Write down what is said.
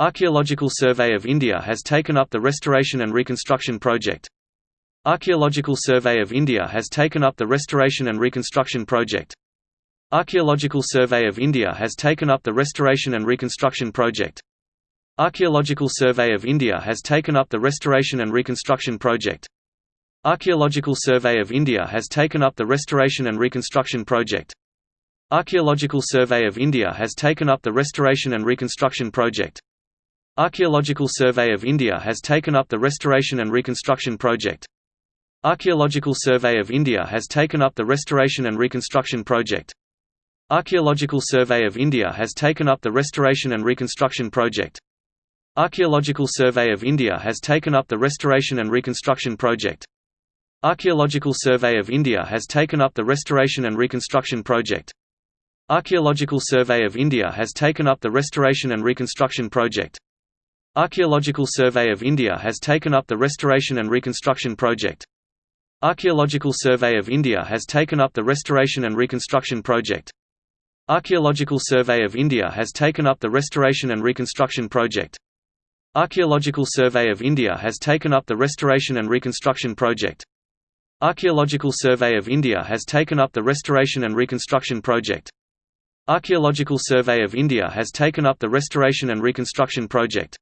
Archaeological Survey of India has taken up the restoration and reconstruction project. Archaeological Survey of India has taken up the restoration and reconstruction project. Archaeological Survey of India has taken up the restoration and reconstruction project. Archaeological Survey of India has taken up the restoration and reconstruction project. Archaeological Survey of India has taken up the restoration and reconstruction project. Archaeological Survey of India has taken up the restoration and reconstruction project. Archaeological Survey of India has taken up the restoration and reconstruction project. Archaeological Survey of India has taken up the restoration and reconstruction project. Archaeological Survey of India has taken up the restoration and reconstruction project. Archaeological Survey of India has taken up the restoration and reconstruction project. Archaeological Survey of India has taken up the restoration and reconstruction project. Archaeological Survey of India has taken up the restoration and reconstruction project. Archaeological Survey of India has taken up the restoration and reconstruction project. Archaeological Survey of India has taken up the restoration and reconstruction project. Archaeological Survey of India has taken up the restoration and reconstruction project. Archaeological Survey of India has taken up the restoration and reconstruction project. Archaeological Survey of India has taken up the restoration and reconstruction project. Archaeological Survey of India has taken up the restoration and reconstruction project.